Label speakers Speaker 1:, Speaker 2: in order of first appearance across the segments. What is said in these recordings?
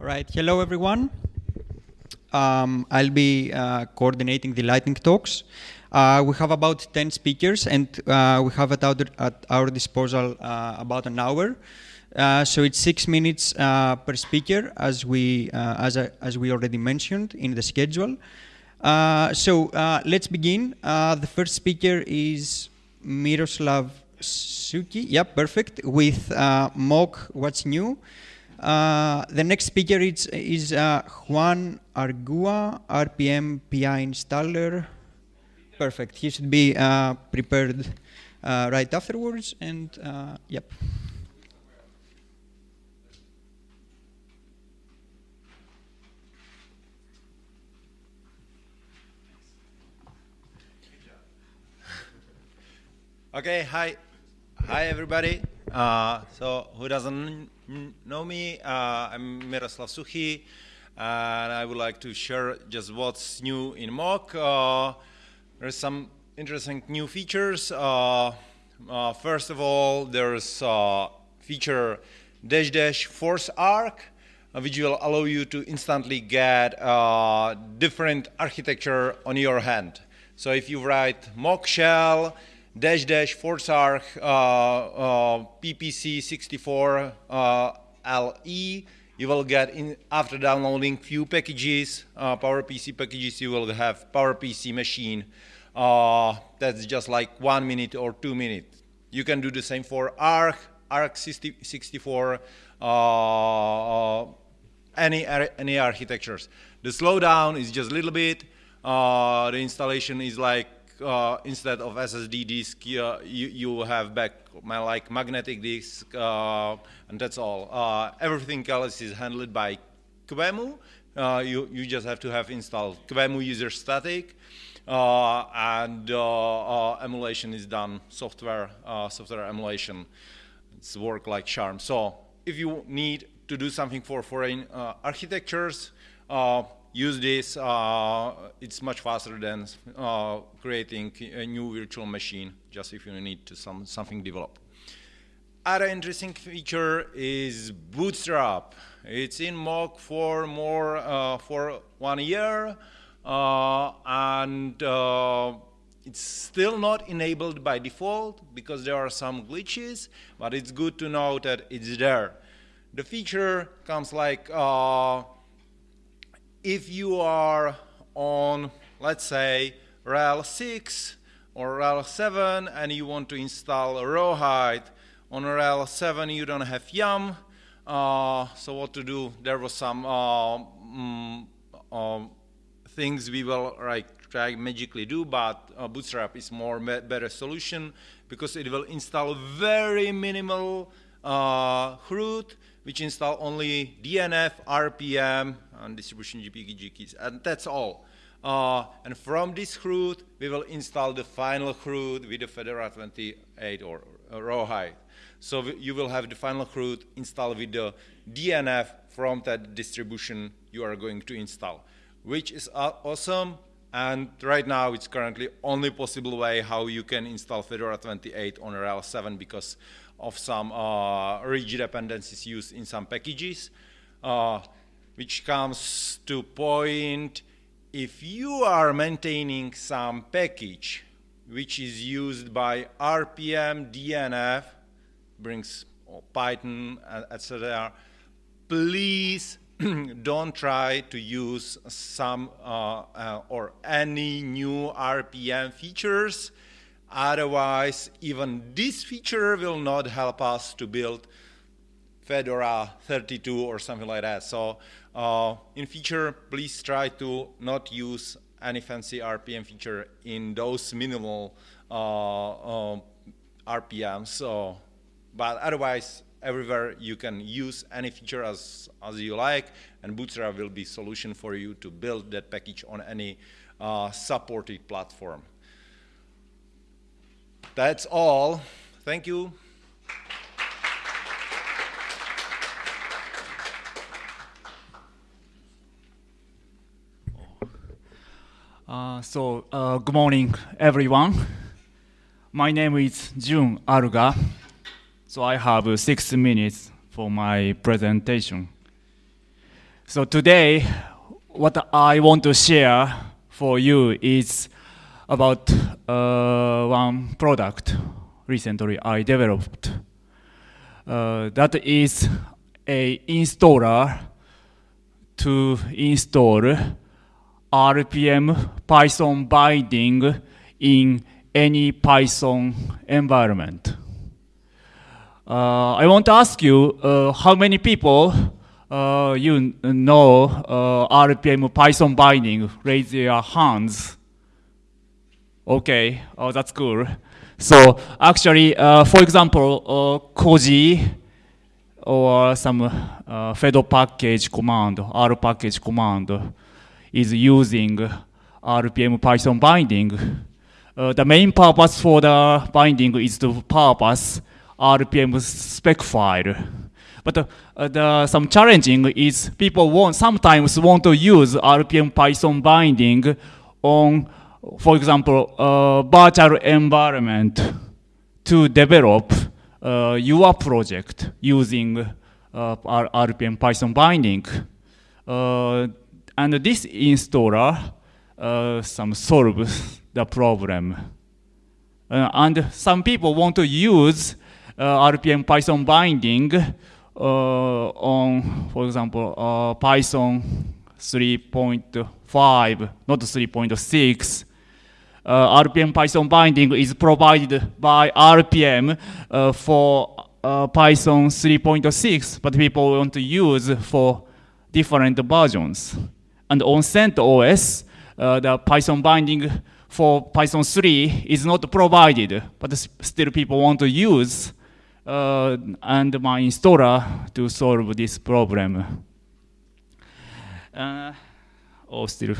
Speaker 1: All right, hello everyone. Um, I'll be uh, coordinating the lightning talks. Uh, we have about 10 speakers and uh, we have at our, at our disposal uh, about an hour. Uh, so it's six minutes uh, per speaker as we, as, as we already mentioned in the schedule. so let's begin. the first speaker is Miroslav Suchy. Yeah, perfect. With Mock What's New. Uh, the next speaker is, is uh, Jun Aruga, RPM PI installer. Perfect. He should be uh, prepared uh, right afterwards. And uh, yep.
Speaker 2: Okay. Hi. Hi, everybody. So who doesn't know me? Uh, I'm Miroslav Suchy, and I would like to share just what's new in Mock. Uh, there's some interesting new features. Uh, first of all, there's a feature dash dash forcearch, which will allow you to instantly get different architecture on your hand. So if you write mock shell, dash dash forcearch uh, uh, PPC64 uh, LE. You will get in after downloading few packages, uh, PowerPC packages. You will have PowerPC machine. Uh, that's just like one minute or two minutes. You can do the same for ARC, ARC 64, uh, any any architectures. The slowdown is just a little bit. the installation is like uh, instead of SSD disk, you, you have back my like magnetic disk, uh, and that's all. Uh, everything else is handled by QEMU. Uh, you, you just have to have installed QEMU user static, uh, and emulation is done, software, software emulation. It's work like charm. So if you need to do something for foreign architectures, use this. Uh, it's much faster than uh, creating a new virtual machine, just if you need to some something develop. Other interesting feature is Bootstrap. It's in Mock for more uh, for one year, uh, and uh, it's still not enabled by default because there are some glitches, but it's good to know that it's there. The feature comes like uh, if you are on, let's say, RHEL 6 or RHEL 7 and you want to install Rawhide, on RHEL 7 you don't have YUM, uh, so what to do? There was some uh, mm, uh, things we will like try magically do, but uh, Bootstrap is more better solution because it will install very minimal uh, root, which install only DNF, RPM, and distribution GPG keys, and that's all. Uh, and from this root, we will install the final root with the Fedora 28 or uh, Rawhide. So you will have the final root installed with the DNF from that distribution you are going to install, which is awesome. And right now, it's currently only possible way how you can install Fedora 28 on RHEL 7 because of some uh, rigid dependencies used in some packages. Uh, which comes to point if you are maintaining some package which is used by RPM, DNF, brings Python, etc., please don't try to use some uh, uh, or any new RPM features. Otherwise, even this feature will not help us to build Fedora 32 or something like that. So uh, in future, please try to not use any fancy RPM feature in those minimal uh, uh, RPMs. So, but otherwise, everywhere you can use any feature as, as you like, and Bootstrap will be solution for you to build that package on any uh, supported platform. That's all. Thank you.
Speaker 3: Uh, so, uh, good morning, everyone. My name is Jun Aruga. So I have six minutes for my presentation. So today, what I want to share for you is about uh, one product recently I developed. Uh, that is a installer to install RPM Python binding in any Python environment. Uh, I want to ask you uh, how many people uh, you know RPM Python binding? Raise your hands. Okay, oh, that's cool. So actually, for example, Koji or some uh, Fed package command, R package command is using RPM Python binding. Uh, the main purpose for the binding is to purpose RPM spec file. But uh, the, some challenging is people want, sometimes want to use RPM Python binding on, for example, uh, virtual environment to develop uh, your project using uh, RPM Python binding. Uh, and this installer uh, some solves the problem. Uh, and some people want to use RPM Python binding uh, on, for example, uh, Python 3.5, not 3.6. Uh, RPM Python binding is provided by RPM uh, for uh, Python 3.6, but people want to use for different versions. And on CentOS, uh, the Python binding for Python 3 is not provided, but still people want to use uh, and my installer to solve this problem. Uh, oh, still,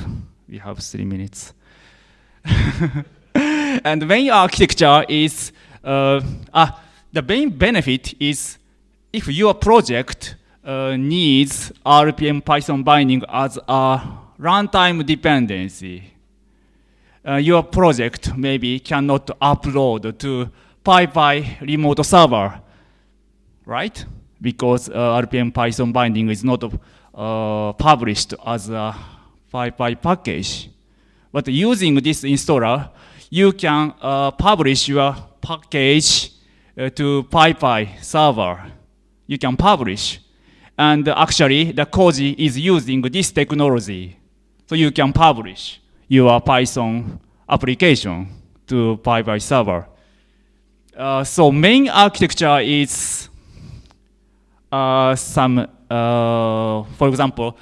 Speaker 3: we have three minutes. and the main architecture is, uh, ah, the main benefit is if your project uh, needs RPM Python binding as a runtime dependency, uh, your project maybe cannot upload to PyPI remote server, right? Because uh, RPM Python binding is not uh, published as a PyPI package. But using this installer, you can uh, publish your package uh, to PyPI server. You can publish. And actually, the Koji is using this technology. So you can publish your Python application to PyPI server. Uh, so main architecture is uh, some, uh, for example,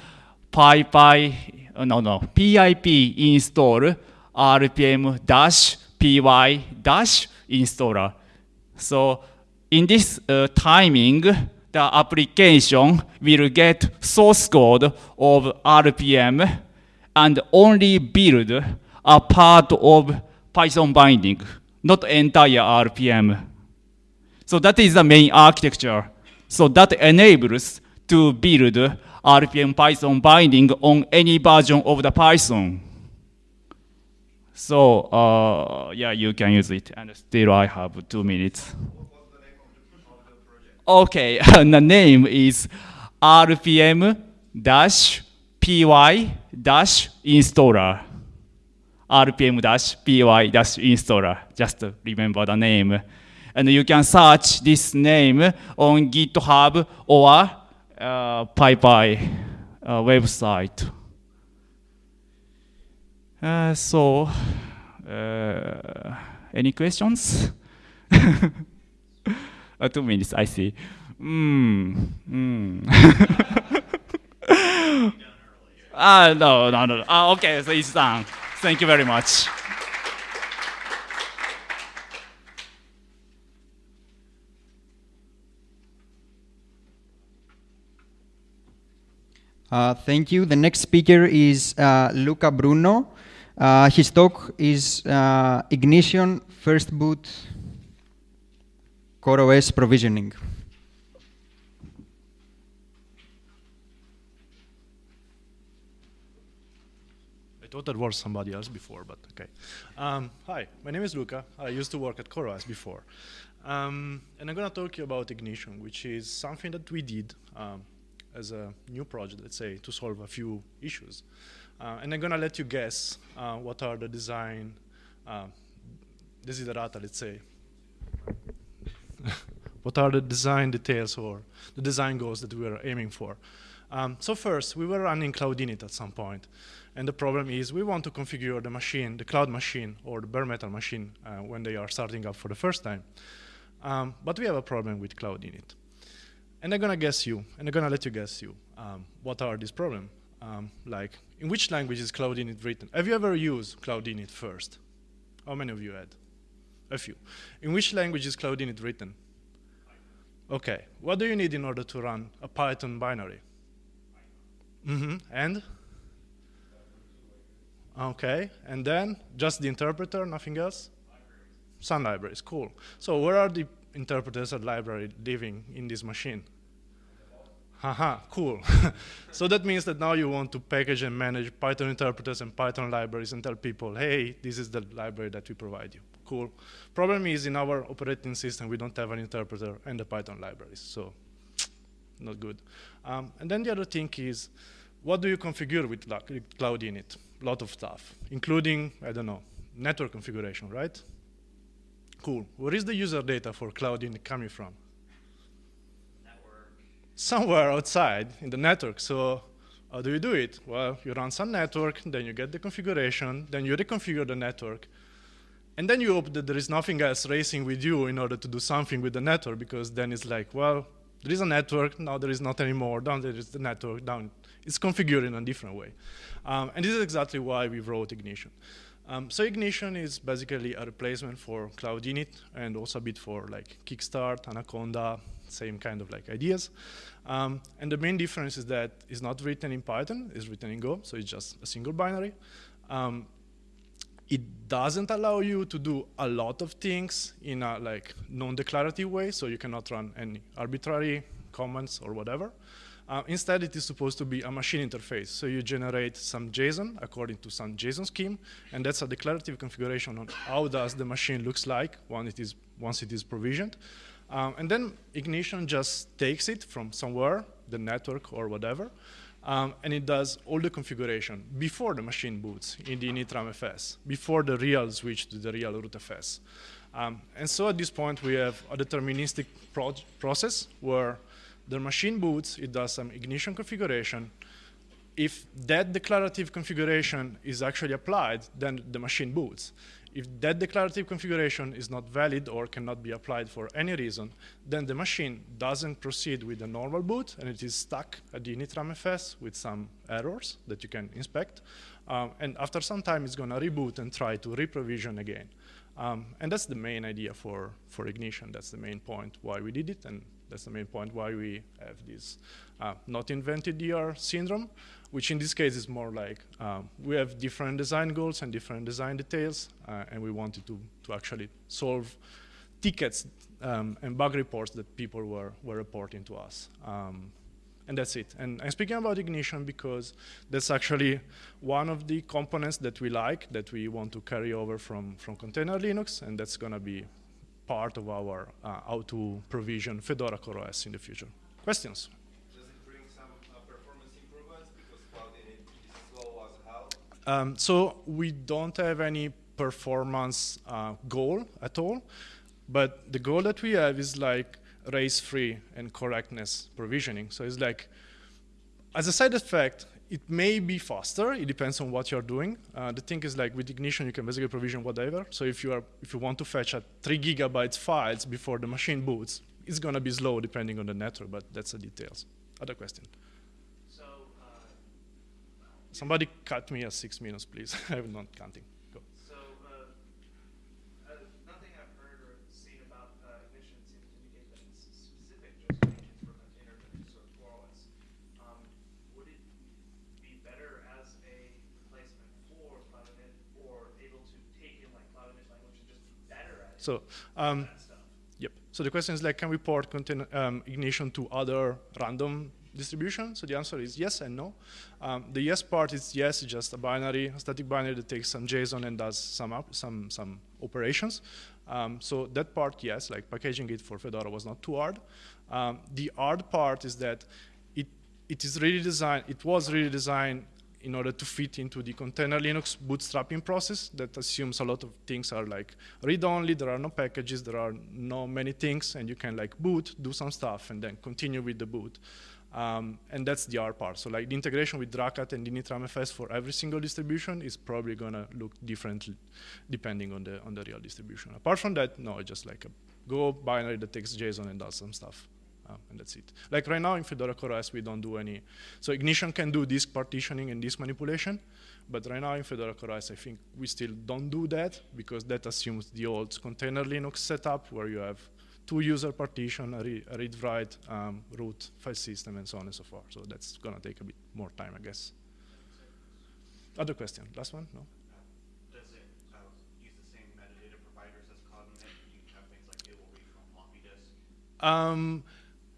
Speaker 3: PyPI, uh, no, no, pip install rpm dash py dash installer. So in this uh, timing, the application will get source code of RPM and only build a part of Python binding, not entire RPM. So that is the main architecture. So that enables to build RPM Python binding on any version of the Python. So uh, yeah, you can use it. And still I have two minutes. Okay, and the name is RPM installer. Just remember the name. And you can search this name on GitHub or uh, PyPI uh, website. Uh, so, uh, any questions? uh, two minutes, I see. Mm, mm. Ah, no, no, no. Ah, okay, so it's done. Thank you very much.
Speaker 1: Uh, thank you. The next speaker is uh, Luca Bruno. Uh, his talk is uh, Ignition First Boot CoreOS Provisioning.
Speaker 4: Thought that was somebody else before, but okay. Um, hi, my name is Luca. I used to work at CoreOS before. Um, and I'm going to talk to you about Ignition, which is something that we did um, as a new project, let's say, to solve a few issues. Uh, and I'm gonna let you guess uh, what are the design uh, desiderata, let's say. what are the design details or the design goals that we are aiming for? Um, so first, we were running Cloud Init at some point, and the problem is we want to configure the machine, the cloud machine, or the bare metal machine uh, when they are starting up for the first time. Um, but we have a problem with Cloud Init. And I'm gonna guess you, and I'm gonna let you guess you. Um, what are these problems? Um, like, in which language is Cloud Init written? Have you ever used Cloud Init first? How many of you had? A few. In which language is Cloud Init written? Okay. What do you need in order to run a Python binary? Mm -hmm. And? Okay. And then just the interpreter, nothing else? Libraries. Some libraries. Cool. So where are the interpreters and library living in this machine? Haha, cool. so that means that now you want to package and manage Python interpreters and Python libraries and tell people, hey, this is the library that we provide you. Cool. Problem is in our operating system, we don't have an interpreter and the Python libraries, so not good. Um, and then the other thing is, what do you configure with Cloud Init? A lot of stuff, including, I don't know, network configuration, right? Cool. Where is the user data for Cloud Init coming from? Network. Somewhere outside in the network. So how do you do it? Well, you run some network, then you get the configuration, then you reconfigure the network, and then you hope that there is nothing else racing with you in order to do something with the network, because then it's like, well, there is a network, now there is not anymore, down there is the network, down. It's configured in a different way. Um, and this is exactly why we wrote Ignition. Um, so Ignition is basically a replacement for Cloud Init and also a bit for like Kickstart, Anaconda, same kind of like ideas. Um, and the main difference is that it's not written in Python, it's written in Go, so it's just a single binary. Um, it doesn't allow you to do a lot of things in a like non-declarative way, so you cannot run any arbitrary commands or whatever. Uh, instead, it is supposed to be a machine interface. So you generate some JSON according to some JSON scheme, and that's a declarative configuration on how does the machine looks like once it is, once it is provisioned. Um, and then Ignition just takes it from somewhere, the network or whatever, um, and it does all the configuration before the machine boots in the initramfs, before the real switch to the real rootfs. Um, and so at this point, we have a deterministic pro process where the machine boots, it does some ignition configuration. If that declarative configuration is actually applied, then the machine boots. If that declarative configuration is not valid or cannot be applied for any reason, then the machine doesn't proceed with the normal boot and it is stuck at the initramfs with some errors that you can inspect. Um, and after some time, it's going to reboot and try to reprovision again. Um, and that's the main idea for, for Ignition. That's the main point why we did it, and that's the main point why we have this uh, not invented year syndrome which in this case is more like um, we have different design goals and different design details, uh, and we wanted to, to actually solve tickets um, and bug reports that people were, were reporting to us. Um, and that's it. And I'm speaking about Ignition because that's actually one of the components that we like, that we want to carry over from, from Container Linux, and that's going to be part of our uh, how to provision Fedora CoreOS in the future. Questions?
Speaker 5: Does it bring some uh performance improvements? Because Cloud Init is slow as hell?
Speaker 4: Um, so we don't have any performance uh, goal at all, but the goal that we have is like race-free and correctness provisioning. So it's like, as a side effect, it may be faster. It depends on what you're doing. Uh, the thing is like with Ignition, you can basically provision whatever. So if you are, if you want to fetch a three gigabytes files before the machine boots, it's gonna be slow depending on the network, but that's the details. Other question. so Somebody cut me at six minutes, please. I'm not counting. Go.
Speaker 6: So, uh, uh, nothing I've heard or seen about uh, ignition seems to indicate that it's specific just for container or CoreOS. Um, would it be better as a replacement for CloudInit or able to take in like CloudInit language and just be better at it?
Speaker 4: So, um, Yep. So the question is like, can we port um, ignition to other random distribution? So the answer is yes and no. Um, the yes part is yes, just a binary, a static binary that takes some JSON and does some some some operations. Um, so that part, yes, like packaging it for Fedora was not too hard. Um, the hard part is that it it is really designed, it was really designed in order to fit into the container Linux bootstrapping process that assumes a lot of things are like read-only, there are no packages, there are no many things, and you can like boot, do some stuff, and then continue with the boot. Um, and that's the R part. So like the integration with dracut and initramfs for every single distribution is probably gonna look differently depending on the on the real distribution. Apart from that, no, it's just like a Go binary that takes JSON and does some stuff. Um, and that's it. Like right now in Fedora CoreOS, we don't do any. So Ignition can do disk partitioning and disk manipulation, but right now in Fedora CoreOS, I think we still don't do that because that assumes the old container Linux setup where you have two user partition, a, re a read write, um, root, file system, and so on and so forth. So that's gonna take a bit more time, I guess. Other question? Last one? No.
Speaker 6: Does it uh, use the same metadata providers as Cognitive? You have things like it will read from floppy disk.
Speaker 4: Um,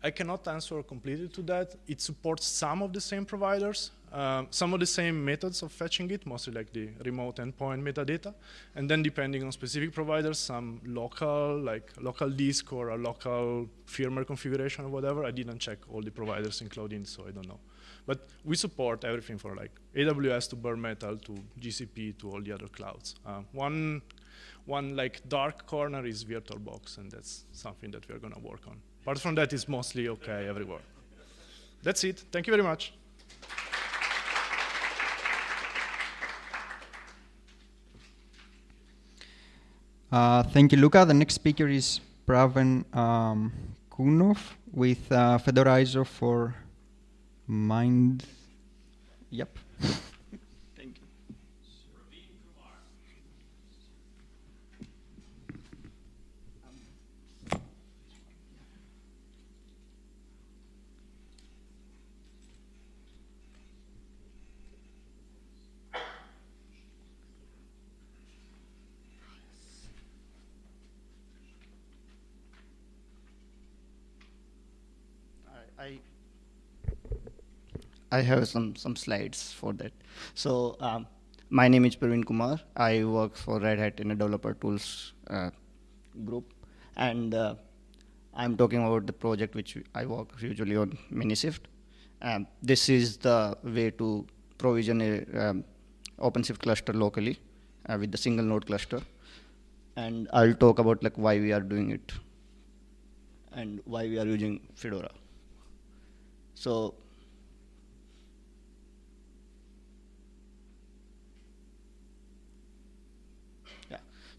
Speaker 4: I cannot answer completely to that. It supports some of the same providers, um, some of the same methods of fetching it, mostly like the remote endpoint metadata. And then depending on specific providers, some local, like local disk or a local firmware configuration or whatever. I didn't check all the providers in Cloud Init, so I don't know. But we support everything for like AWS to bare metal to GCP to all the other clouds. Uh, one, one like dark corner is VirtualBox, and that's something that we're gonna work on. Apart from that, it's mostly okay everywhere. That's it. Thank you very much.
Speaker 1: Uh, thank you, Luca. The next speaker is Praveen um, Kumar with uh, Fedora ISO for Mind. Yep.
Speaker 7: I have some some slides for that. So um, my name is Praveen Kumar. I work for Red Hat in a developer tools uh, group, and uh, I'm talking about the project which I work usually on Minishift. Um, this is the way to provision a um, OpenShift cluster locally uh, with the single node cluster, and I'll talk about like why we are doing it and why we are using Fedora. So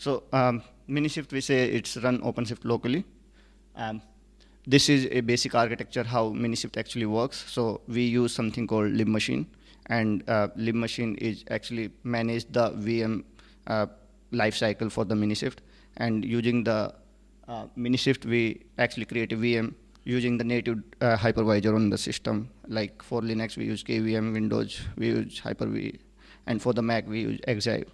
Speaker 7: so um, Minishift we say it's run OpenShift locally. Um, this is a basic architecture how Minishift actually works. So we use something called libmachine, and uh, libmachine is actually manage the VM uh, lifecycle for the Minishift. And using the uh, Minishift, we actually create a VM using the native uh, hypervisor on the system. Like for Linux, we use KVM, Windows, we use Hyper-V, and for the Mac, we use xhyve.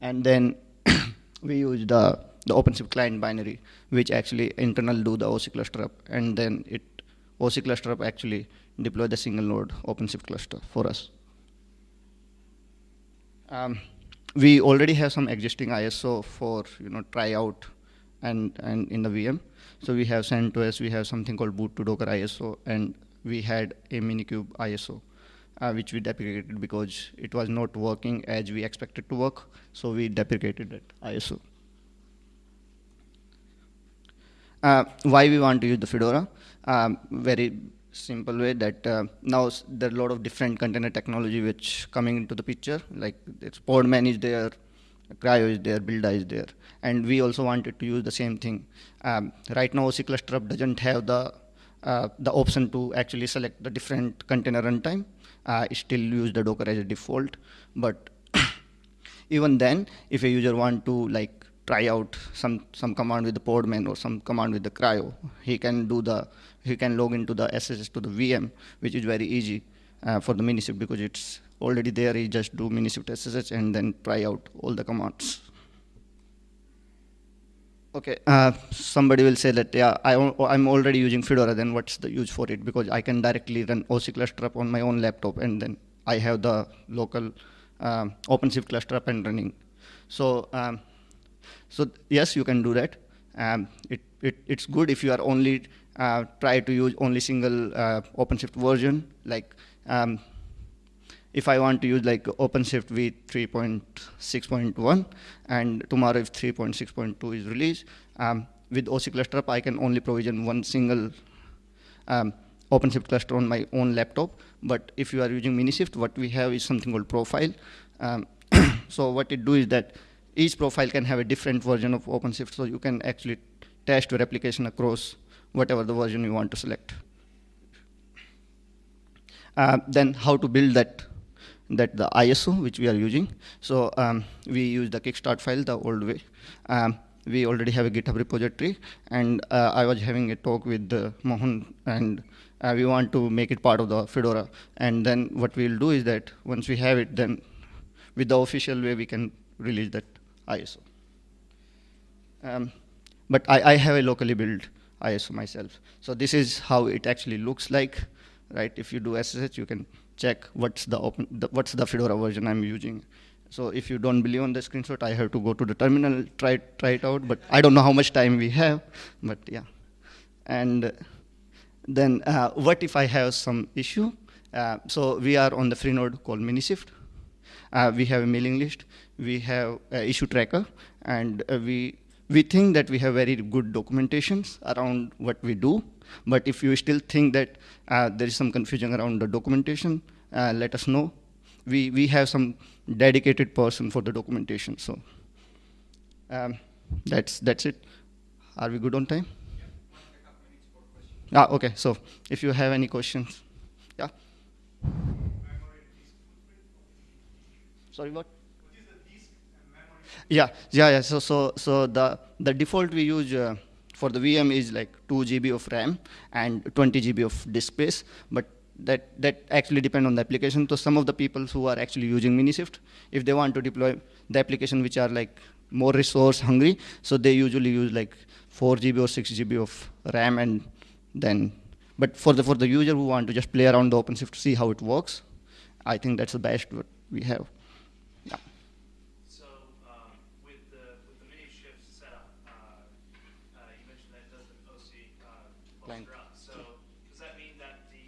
Speaker 7: And then we use the, the OpenShift client binary, which actually internal do the OC cluster up, and then it OC cluster up actually deploy the single node OpenShift cluster for us. Um, we already have some existing ISO for you know try out and and in the VM. So we have CentOS, we have something called boot2docker ISO, and we had a Minikube ISO, uh, which we deprecated because it was not working as we expected to work. So we deprecated that ISO. Uh, why we want to use the Fedora? Um, very simple way that uh, now there are a lot of different container technology which coming into the picture. Like it's Podman is there, CRI-O is there, Buildah is there, and we also wanted to use the same thing. Um, right now, OC Cluster doesn't have the uh, the option to actually select the different container runtime. Uh, still use the Docker as a default, but even then, if a user want to like try out some some command with the Podman or some command with the CRI-O, he can do the he can log into the SSH to the VM, which is very easy uh, for the Minishift because it's already there. He just do Minishift SSH and then try out all the commands. Okay, uh, somebody will say that, yeah, I, am already using Fedora, then what's the use for it? Because I can directly run OC cluster up on my own laptop, and then I have the local um, OpenShift cluster up and running. So, um, so yes, you can do that. Um, it, it, it's good if you are only uh, try to use only single uh, OpenShift version. Like um, if I want to use like OpenShift v 3.6.1, and tomorrow if 3.6.2 is released, um, with OC Cluster I can only provision one single um, OpenShift cluster on my own laptop. But if you are using Minishift, what we have is something called profile. Um, so what it do is that each profile can have a different version of OpenShift, so you can actually test your application across whatever the version you want to select. Uh, then how to build that that the ISO which we are using. So um, we use the Kickstart file the old way. Um, we already have a GitHub repository, and uh, I was having a talk with uh, Mohan, and uh, we want to make it part of the Fedora. And then what we'll do is that once we have it, then with the official way we can release that ISO. Um, but I, I have a locally built ISO myself. So this is how it actually looks like, right? If you do SSH, you can check what's the, open, the, what's the Fedora version I'm using. So if you don't believe on the screenshot, I have to go to the terminal, try, try it out, but I don't know how much time we have, but yeah. And then uh, what if I have some issue? Uh, so we are on the Freenode called Minishift. Uh, we have a mailing list, we have issue tracker, and uh, we, we think that we have very good documentations around what we do. But if you still think that uh, there is some confusion around the documentation, uh, let us know. We, we have some dedicated person for the documentation. So um, that's, that's it. Are we good on time? Ah, okay, so if you have any questions, yeah. Sorry, what? Yeah, yeah, yeah. So, so, so the the default we use uh, for the VM is like 2 GB of RAM and 20 GB of disk space, but that that actually depend on the application. So some of the people who are actually using Minishift, if they want to deploy the application which are like more resource hungry, so they usually use like 4 GB or 6 GB of RAM and then, but for the for the user who want to just play around the OpenShift to see how it works, I think that's the best what we have.
Speaker 6: So um, with the with the mini shift setup, uh, uh, you mentioned that it does an OC uh,
Speaker 7: Client.
Speaker 6: cluster up. So does that mean that the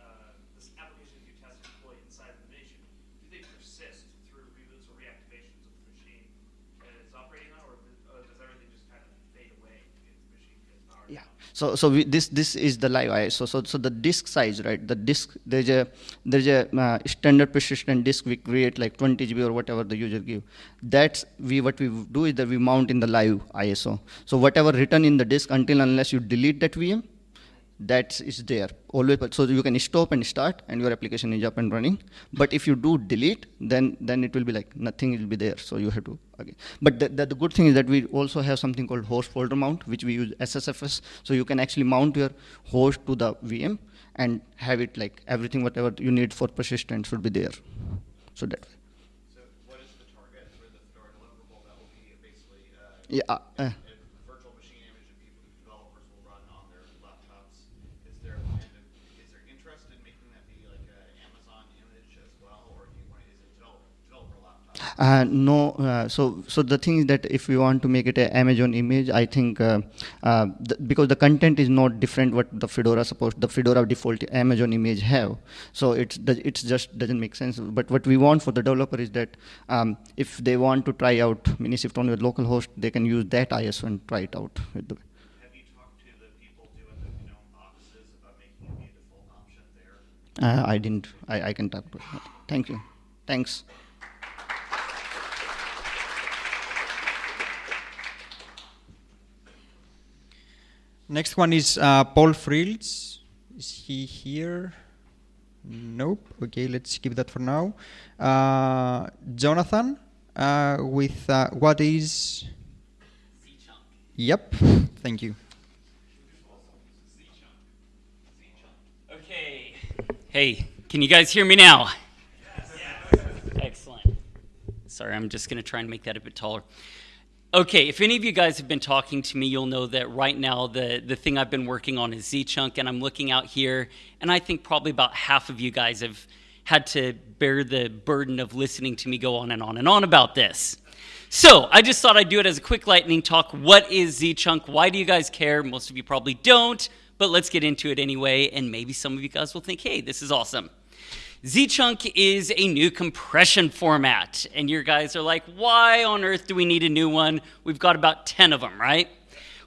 Speaker 6: uh, this applications you test and deploy inside the Minishift do they persist through reboots or reactivations of the machine that it's operating on, or does, uh, does everything just kind of fade away if the machine gets powered
Speaker 7: Yeah.
Speaker 6: down?
Speaker 7: So so we, this this is the live ISO. So so the disk size, right? The disk there's a there's a uh, standard persistent disk we create like 20 GB or whatever the user give. That's we what we do is that we mount in the live ISO. So whatever written in the disk until unless you delete that VM, that is there always. But so you can stop and start, and your application is up and running. But if you do delete, then then it will be like nothing will be there. So you have to again. But the, the, the good thing is that we also have something called host folder mount, which we use SSHFS. So you can actually mount your host to the VM and have it like everything whatever you need for persistence should be there. So that way.
Speaker 8: So what is the target for the Fedora deliverable that will be basically uh,
Speaker 7: Yeah. Uh,
Speaker 8: a virtual machine image that people, developers will run on their laptops? Is there a plan to, is there interest in making that be like an Amazon image as well, or do you want, is it develop, developer laptop?
Speaker 7: Uh, no, uh, so so the thing is that if we want to make it an Amazon image, I think uh, uh, the, because the content is not different what the Fedora supposed the Fedora default Amazon image have, so it's it's just doesn't make sense. But what we want for the developer is that um, if they want to try out Minishift on your local host, they can use that ISO and try it out. With the,
Speaker 8: Have you talked to the people doing the GNOME boxes about making it be a default option there?
Speaker 7: uh, I didn't. I, I can talk. To Thank you. Thanks.
Speaker 1: Next one is uh, Paul Frields. Is he here? Nope. Okay, let's keep that for now. Uh, Jonathan, uh, with uh, what is? Yep. Thank you.
Speaker 9: Okay. Hey, can you guys hear me now? Yes. Excellent. Sorry, I'm just going to try and make that a bit taller. Okay, if any of you guys have been talking to me, you'll know that right now the, the thing I've been working on is Z-Chunk, and I'm looking out here, and I think probably about half of you guys have had to bear the burden of listening to me go on and on and on about this. So I just thought I'd do it as a quick lightning talk. What is Z-Chunk? Why do you guys care? Most of you probably don't, but let's get into it anyway, and maybe some of you guys will think, hey, this is awesome. Zchunk is a new compression format, and your guys are like, why on earth do we need a new one? We've got about 10 of them, right?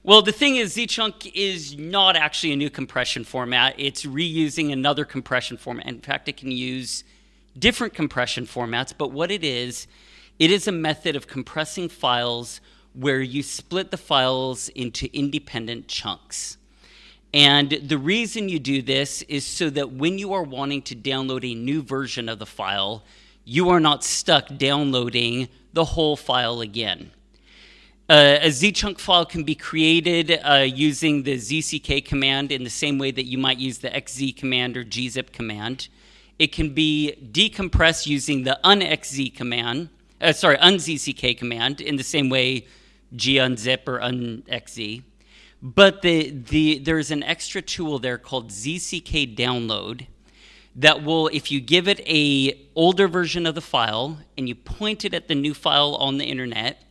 Speaker 9: Well, the thing is, Zchunk is not actually a new compression format. It's reusing another compression format. In fact, it can use different compression formats, but what it is, it is a method of compressing files where you split the files into independent chunks. And the reason you do this is so that when you are wanting to download a new version of the file, you are not stuck downloading the whole file again. Uh, a zchunk file can be created uh, using the zck command in the same way that you might use the xz command or gzip command. It can be decompressed using the unxz command, uh, sorry, unzck command in the same way gunzip or unxz. But the, the, there's an extra tool there called zck download that will, if you give it a older version of the file and you point it at the new file on the internet,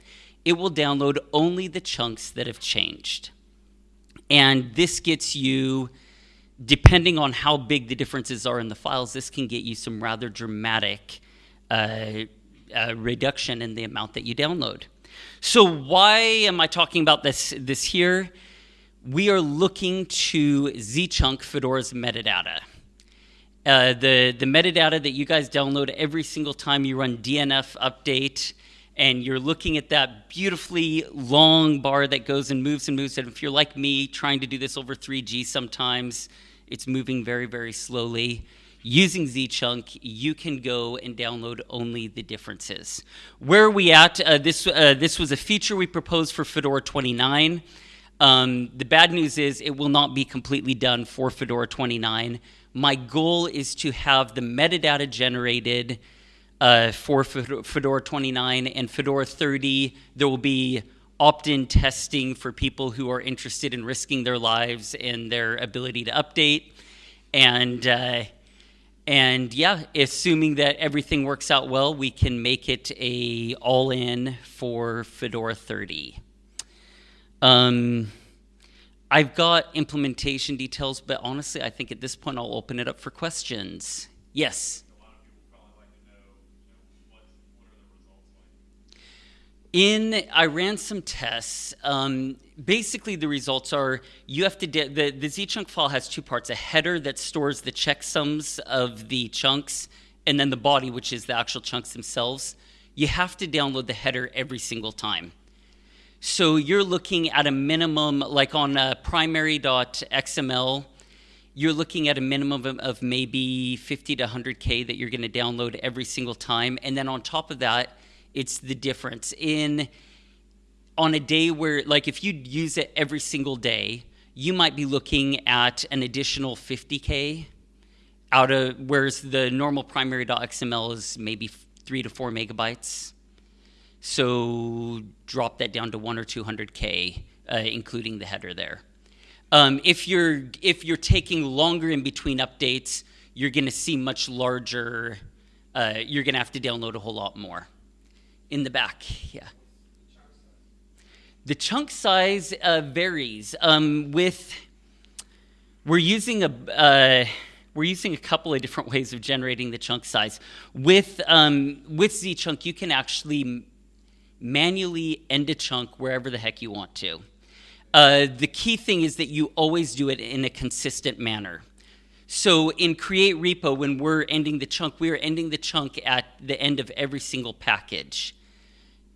Speaker 9: it will download only the chunks that have changed. And this gets you, depending on how big the differences are in the files, this can get you some rather dramatic uh, uh, reduction in the amount that you download. So why am I talking about this, this here? We are looking to zchunk Fedora's metadata. Uh, the, the metadata that you guys download every single time you run DNF update, and you're looking at that beautifully long bar that goes and moves and moves. And if you're like me, trying to do this over 3G sometimes, it's moving very, very slowly. Using Zchunk, you can go and download only the differences. Where are we at? Uh, this, uh, this was a feature we proposed for Fedora 29. Um, the bad news is it will not be completely done for Fedora 29. My goal is to have the metadata generated uh, for Fedora 29 and Fedora 30. There will be opt-in testing for people who are interested in risking their lives and their ability to update. And uh, and yeah, assuming that everything works out well, we can make it a all-in for Fedora 30. Um, I've got implementation details, but honestly, I think at this point I'll open it up for questions. Yes. In I ran some tests. Um, basically, the results are you have to the the zchunk file has two parts: a header that stores the checksums of the chunks, and then the body, which is the actual chunks themselves. You have to download the header every single time. So you're looking at a minimum, like on uh, primary.xml, you're looking at a minimum of, of maybe 50 to 100K that you're going to download every single time. And then on top of that, it's the difference in on a day where like if you use it every single day you might be looking at an additional 50k out of whereas the normal primary.xml is maybe 3 to 4 megabytes so drop that down to 1 or 200k uh, including the header there um, if you're if you're taking longer in between updates you're going to see much larger uh, you're going to have to download a whole lot more in the back, yeah. The chunk size uh, varies. Um, with we're using a uh, we're using a couple of different ways of generating the chunk size. With um, with zchunk, you can actually manually end a chunk wherever the heck you want to. Uh, the key thing is that you always do it in a consistent manner. So in createrepo, when we're ending the chunk, we are ending the chunk at the end of every single package.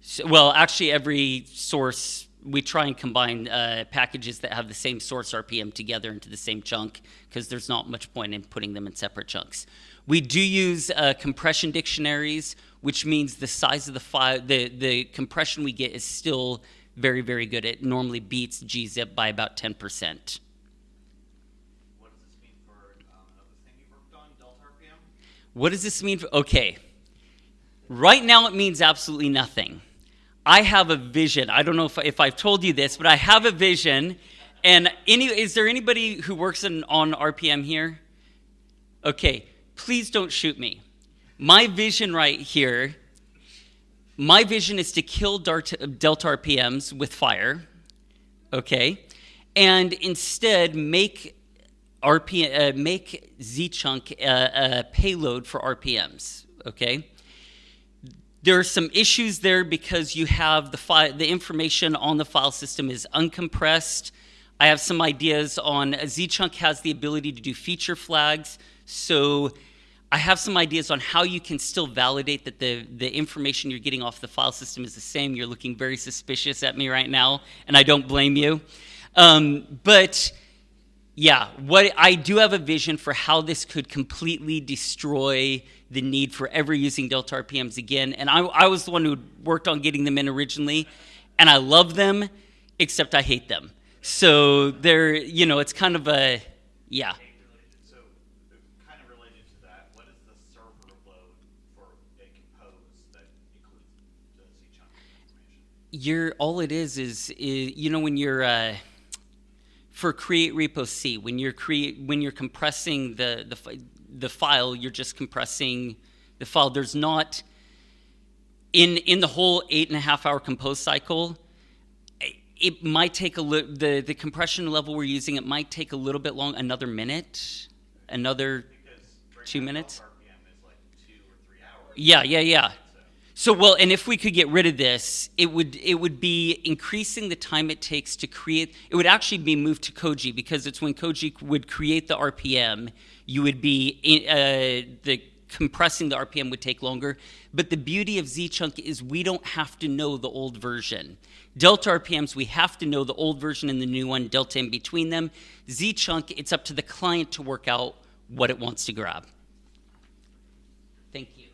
Speaker 9: So, well, actually, every source, we try and combine uh, packages that have the same source RPM together into the same chunk because there's not much point in putting them in separate chunks. We do use uh, compression dictionaries, which means the size of the file, the, the compression we get is still very, very good. It normally beats gzip by about 10%.
Speaker 8: What does this mean for um, another thing you worked on, Delta RPM?
Speaker 9: What does this mean? For, okay. Right now, it means absolutely nothing. I have a vision. I don't know if, if I've told you this, but I have a vision. And any, is there anybody who works in, on RPM here? Okay, please don't shoot me. My vision right here, my vision is to kill Delta RPMs with fire, okay? and instead make RP, uh, make zchunk a, a payload for RPMs. Okay. There are some issues there because you have the file, the information on the file system is uncompressed. I have some ideas on zchunk has the ability to do feature flags, so I have some ideas on how you can still validate that the, the information you're getting off the file system is the same. You're looking very suspicious at me right now, and I don't blame you. Um, but yeah, what I do have a vision for how this could completely destroy the need for ever using Delta RPMs again. And I, I was the one who worked on getting them in originally, and I love them, except I hate them. So they're, you know, it's kind of a, yeah.
Speaker 8: So, uh, kind of related to that, what is the server load for a compose that includes the Zchunk information?
Speaker 9: You're all it is is, is you know when you're uh, for createrepo_c when you're create when you're compressing the the the file you're just compressing the file there's not in in the whole eight and a half hour compose cycle it might take a little the the compression level we're using it might take a little bit long another minute another Two minutes?
Speaker 8: Like two or three hours.
Speaker 9: Yeah, yeah, yeah. So well, and if we could get rid of this, it would it would be increasing the time it takes to create. It would actually be moved to Koji because it's when Koji would create the RPM, you would be uh, the compressing the RPM would take longer. But the beauty of Zchunk is we don't have to know the old version. Delta RPMs, we have to know the old version and the new one, delta in between them. Zchunk, it's up to the client to work out what it wants to grab. Thank you.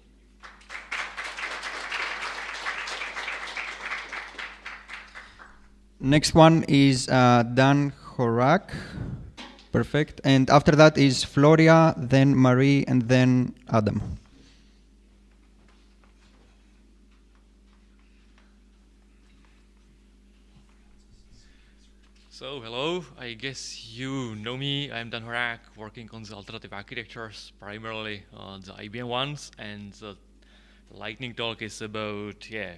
Speaker 1: Next one is uh, Dan Horak. Perfect. And after that is Florian, then Marie, and then Adam.
Speaker 10: So, hello, I guess you know me. I'm Dan Horak, working on the alternative architectures, primarily the IBM ones, and the lightning talk is about, yeah,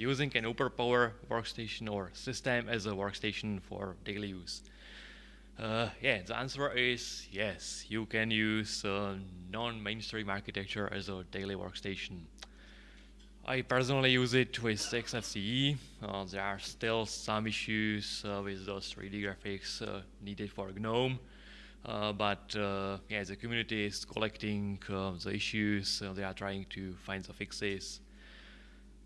Speaker 10: using an Open Power workstation or system as a workstation for daily use. Uh, yeah, the answer is yes, you can use uh, non-mainstream architecture as a daily workstation. I personally use it with XFCE. Uh, there are still some issues uh, with those 3D graphics uh, needed for GNOME. But yeah, the community is collecting the issues. they are trying to find the fixes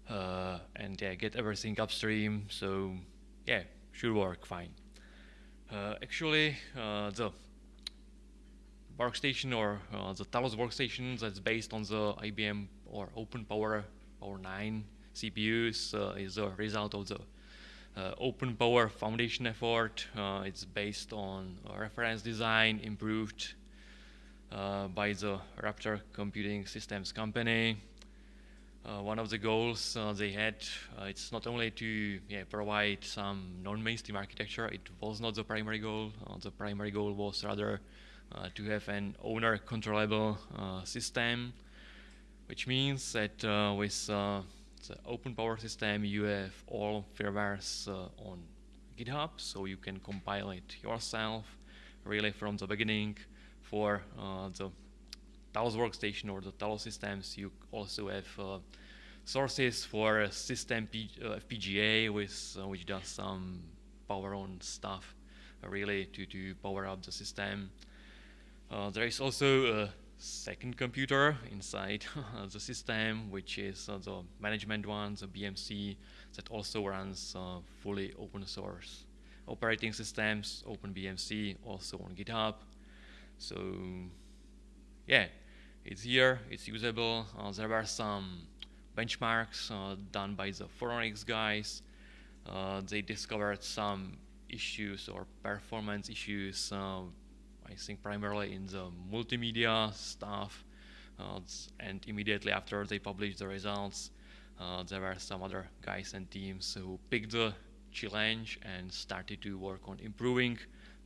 Speaker 10: uh, and yeah, get everything upstream. So yeah, should work fine. Uh, actually, uh, the workstation or uh, the Talos workstation that's based on the IBM or Open Power Power 9 CPUs uh, is a result of the uh, Open Power Foundation effort. Uh, it's based on reference design improved uh, by the Raptor Computing Systems company. Uh, one of the goals uh, they had, uh, it's not only to yeah, provide some non-mainstream architecture, it was not the primary goal. Uh, the primary goal was rather uh, to have an owner controllable uh, system, which means that with the open power system, you have all firmwares on GitHub, so you can compile it yourself, really from the beginning. For the Talos workstation or the Talos systems, you also have uh, sources for a system P- uh, FPGA, with, uh, which does some power on stuff, really to, to power up the system. Uh, there is also a second computer inside the system, which is uh, the management one, the BMC, that also runs uh, fully open source operating systems, OpenBMC, also on GitHub. So yeah, it's here, it's usable. Uh, there were some benchmarks uh, done by the Phoronix guys. Uh, they discovered some issues or performance issues, uh, I think primarily in the multimedia stuff. And immediately after they published the results, there were some other guys and teams who picked the challenge and started to work on improving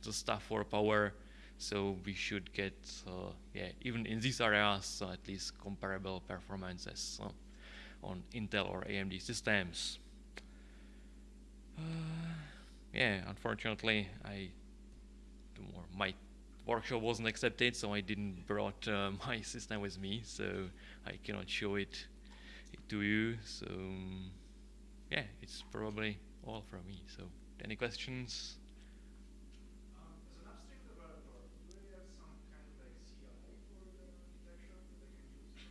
Speaker 10: the stuff for power. So we should get, uh, yeah, even in these areas, uh, at least comparable performances uh, on Intel or AMD systems. Yeah, unfortunately, I my workshop wasn't accepted, so I didn't brought uh, my system with me, so I cannot show it to you. So um, yeah, it's probably all from me. So any questions?
Speaker 6: Um, as an upstream developer, do they have some kind of like CLI for the architecture that they can use?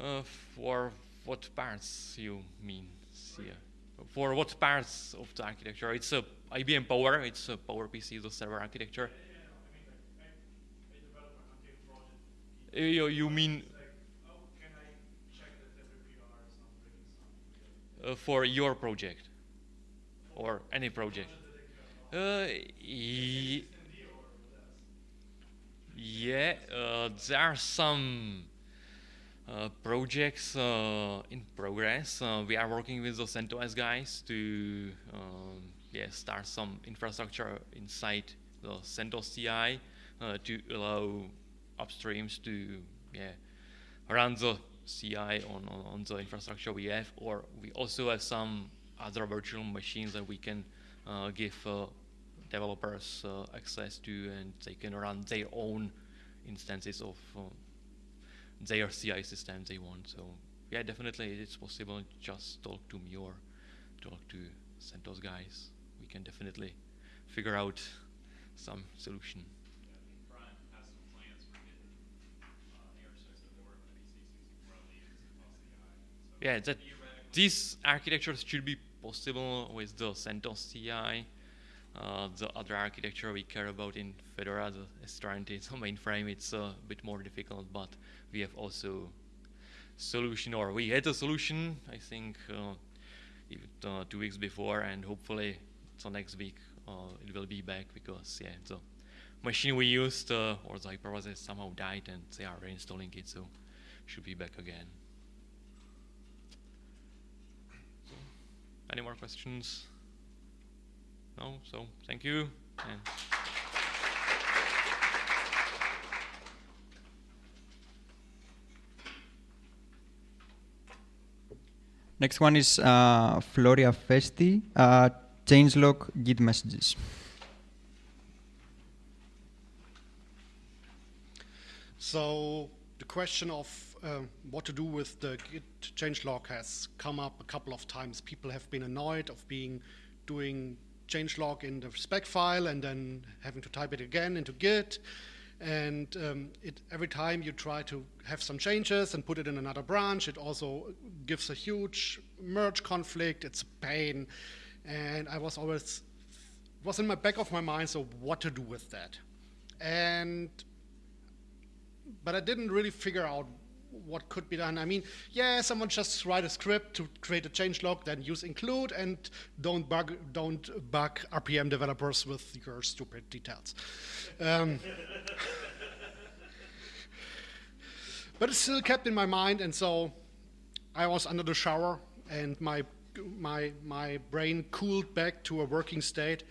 Speaker 10: Uh, for what parts you mean? Yeah. For what parts of the architecture? It's a IBM Power. It's a Power PC, the server architecture. Uh, You, you mean uh, for your project or any project? Uh, yeah, uh, there are some projects uh, in progress. Uh, we are working with the CentOS guys to um, yeah start some infrastructure inside the CentOS CI uh, to allow upstreams to yeah run the CI on, on, the infrastructure we have, or we also have some other virtual machines that we can uh, give uh, developers uh, access to, and they can run their own instances of uh, their CI system they want. So yeah, definitely it's possible. Just talk to me or talk to CentOS guys. We can definitely figure out some solution.
Speaker 11: Brian has some plans for getting ARSys to work with EC64 leaders across the eye. So
Speaker 10: Yeah, that these architectures should be possible with the CentOS CI. Uh, the other architecture we care about in Fedora, the a mainframe, it's a bit more difficult, but we have also solution, or we had a solution, I think, uh, uh, two weeks before, and hopefully, so next week uh, it will be back because yeah, the machine we used uh, or the hypervisor somehow died, and they are reinstalling it, so should be back again. Any more questions? No? So thank you. And
Speaker 1: Next one is uh, Florian Festi, uh, changelog Git messages.
Speaker 12: So the question of uh, what to do with the Git changelog has come up a couple of times. People have been annoyed of being doing changelog in the spec file and then having to type it again into Git. And um, it, every time you try to have some changes and put it in another branch, it also gives a huge merge conflict. It's a pain. And I was always, was in my back of my mind, so what to do with that. And but I didn't really figure out what could be done. I mean, yeah, someone just write a script to create a change log, then use include, and don't bug don't bug RPM developers with your stupid details. Um, but it still kept in my mind, and so I was under the shower, and my my my brain cooled back to a working state,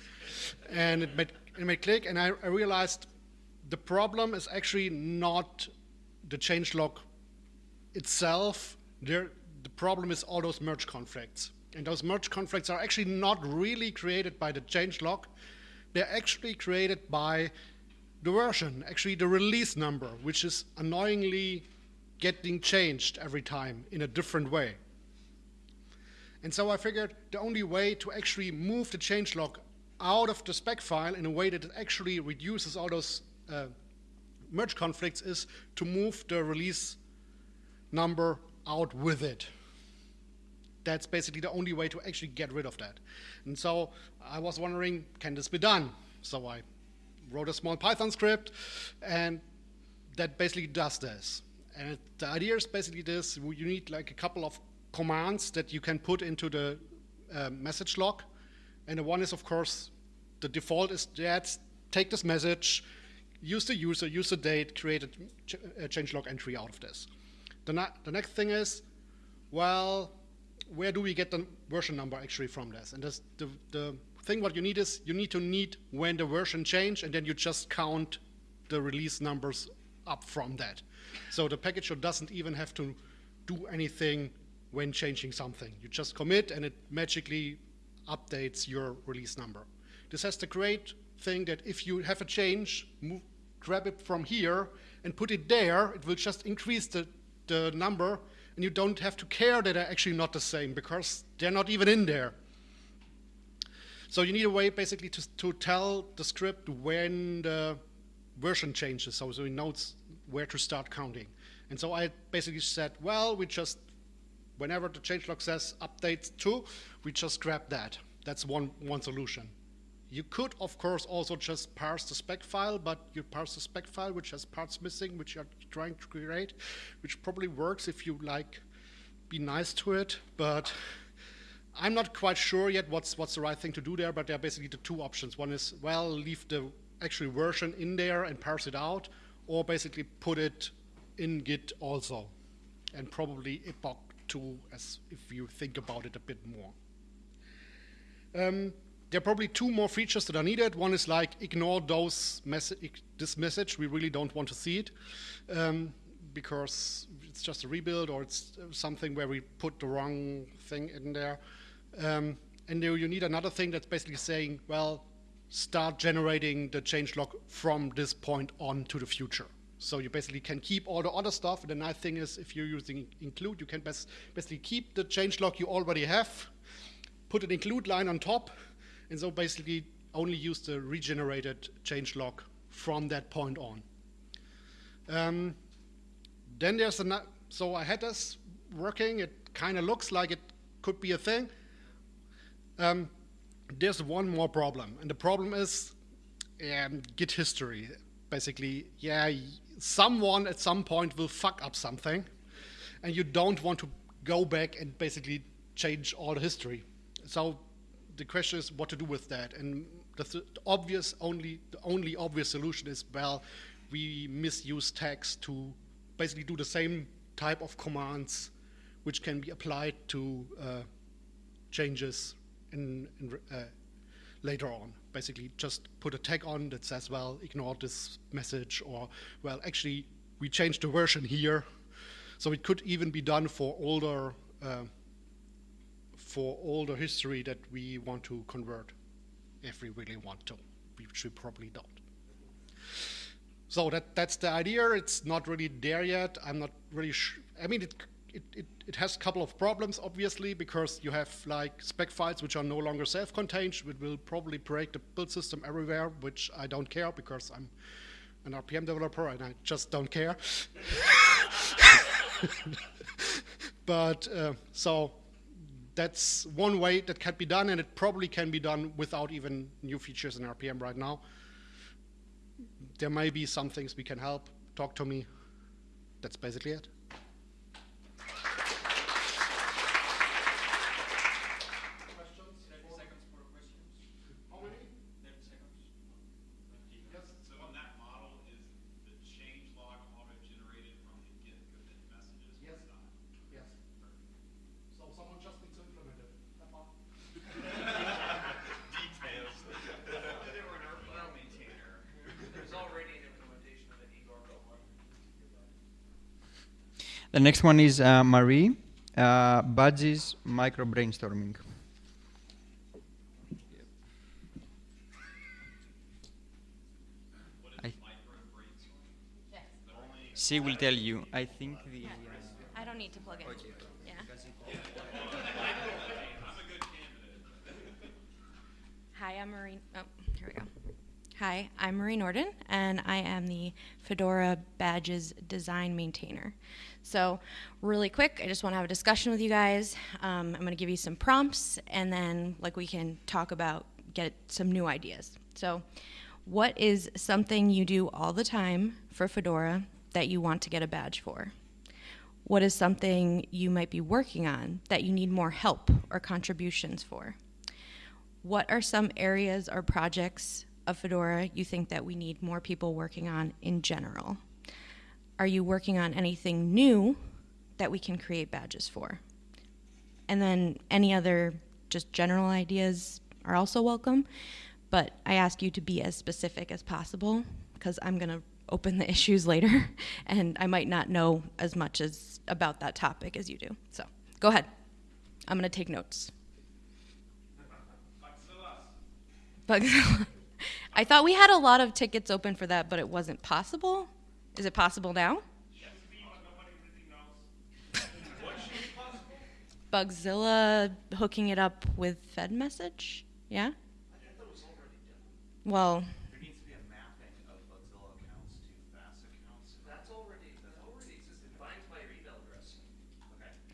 Speaker 12: and it made it made click, and I, I realized the problem is actually not the changelog itself. There, the problem is all those merge conflicts. And those merge conflicts are actually not really created by the changelog. They're actually created by the version, actually the release number, which is annoyingly getting changed every time in a different way. And so I figured the only way to actually move the changelog out of the spec file in a way that it actually reduces all those uh, merge conflicts is to move the release number out with it. That's basically the only way to actually get rid of that. And so I was wondering, can this be done? So I wrote a small Python script, and that basically does this. And it, the idea is basically this: you need like a couple of commands that you can put into the uh, message log, and the one is, of course, the default is that take this message, use the user, use the date, create a, ch a entry out of this. The, the next thing is, well, where do we get the version number actually from this? And this, the, the thing what you need is you need to need when the version change, and then you just count the release numbers up from that. So the package doesn't even have to do anything when changing something. You just commit, and it magically updates your release number. This has the great thing that if you have a change, move, grab it from here and put it there, it will just increase the, the number and you don't have to care that they're actually not the same because they're not even in there. So you need a way basically to, to tell the script when the version changes, so, so it knows where to start counting. And so I basically said, well, we just, whenever the changelog says update two, we just grab that. That's one, one solution. You could, of course, also just parse the spec file, but you parse the spec file, which has parts missing, which you're trying to create, which probably works if you like be nice to it, but I'm not quite sure yet what's what's the right thing to do there, but there are basically the two options. One is, well, leave the actual version in there and parse it out, or basically put it in Git also, and probably epoch 2 as if you think about it a bit more. Um, there are probably two more features that are needed. One is like ignore those message, this message. We really don't want to see it um, because it's just a rebuild or it's something where we put the wrong thing in there. Um, and you need another thing that's basically saying, well, start generating the change log from this point on to the future. So you basically can keep all the other stuff. And the nice thing is if you're using include, you can basically keep the change log you already have, put an include line on top, and so basically only use the regenerated change log from that point on. Um, then there's a, so I had this working, it kind of looks like it could be a thing. Um, there's one more problem, and the problem is um, Git history. Basically, yeah, someone at some point will fuck up something, and you don't want to go back and basically change all the history. So the question is what to do with that. And the th obvious only the only obvious solution is well, we misuse tags to basically do the same type of commands which can be applied to uh, changes in, in uh, later on. Basically, just put a tag on that says, well, ignore this message, or, well, actually, we changed the version here. So it could even be done for older uh, for all the history that we want to convert, if we really want to, which we probably don't. So that, that's the idea. It's not really there yet. I'm not really sure. I mean, it, it, it, it, has a couple of problems, obviously, because you have like spec files which are no longer self-contained, which will probably break the build system everywhere, which I don't care because I'm an RPM developer and I just don't care. but uh, so that's one way that can be done, and it probably can be done without even new features in RPM right now. There may be some things we can help. Talk to me. That's basically it.
Speaker 1: The next one is uh, Marie, uh, Badges Micro Brainstorming. She will tell you. I think the.
Speaker 13: I don't need to plug in.
Speaker 1: Okay.
Speaker 13: Yeah. Hi, I'm Marie. Oh, here we go. Hi, I'm Marie Nordin, and I am the Fedora Badges Design Maintainer. So, really quick, I just want to have a discussion with you guys. Um, I'm going to give you some prompts, and then like we can talk about get some new ideas. So, what is something you do all the time for Fedora that you want to get a badge for? What is something you might be working on that you need more help or contributions for? What are some areas or projects of Fedora you think that we need more people working on in general? Are you working on anything new that we can create badges for? And then any other just general ideas are also welcome, but I ask you to be as specific as possible because I'm going to open the issues later and I might not know as much as about that topic as you do. So go ahead. I'm going to take notes. Bugzilla. I thought we had a lot of tickets open for that, but it wasn't possible. Is it possible now? Bugzilla hooking it up with fedmsg? Yeah? Well,
Speaker 8: There needs to be a mapping of Bugzilla accounts to FAS accounts.
Speaker 6: That's already, that already exists. It binds by your email address.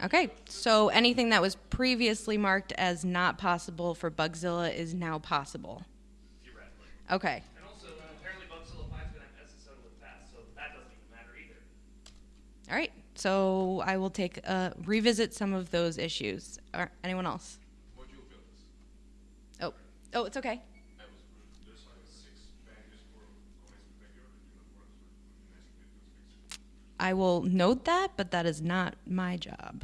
Speaker 13: okay. So anything that was previously marked as not possible for Bugzilla is now possible.
Speaker 6: Theoretically.
Speaker 13: Okay.
Speaker 6: And also, uh, apparently Bugzilla 5 is going to have SSO with FAS, so that doesn't even matter either.
Speaker 13: All right. So I will take uh, revisit some of those issues. Or anyone else? Oh, oh, it's okay. I will note that, but that is not my job.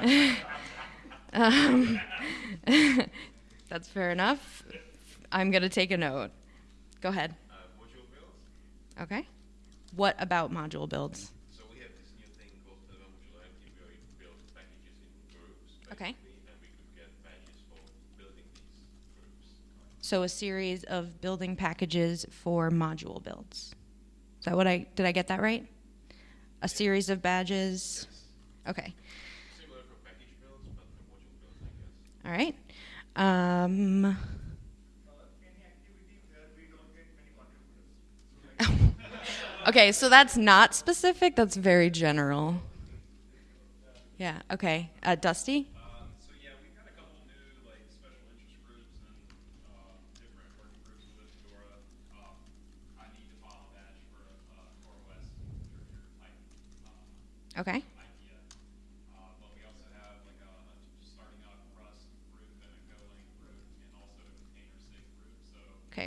Speaker 13: um, that's fair enough. I'm going to take a note. Go ahead. Uh, okay. What about module builds?
Speaker 11: So we have this new thing called the Modularity where we build packages in groups.
Speaker 13: Okay.
Speaker 11: And we could get badges for building these groups.
Speaker 13: So a series of building packages for module builds. Is that what I did I get that right? A series of badges. Okay.
Speaker 11: Similar for package builds, but for module builds, I guess.
Speaker 13: All right. Um, okay, so that's not specific. That's very general. Yeah. Okay. Uh, Dusty.
Speaker 11: Um, so yeah, we've got a couple new like special interest groups and uh, different working groups with Fedora. Um, I need to file a badge for uh, CoreOS, your, your type uh,
Speaker 13: Okay.
Speaker 11: idea. Uh, but we also have like a, a starting out Rust group and a Golang group and also a container sig group. So
Speaker 13: Okay. Rest group. Golang group.
Speaker 11: and uh, containers, special interest group. Um, so things like that are new things that are coming along in Fedora and uh, you know things that we could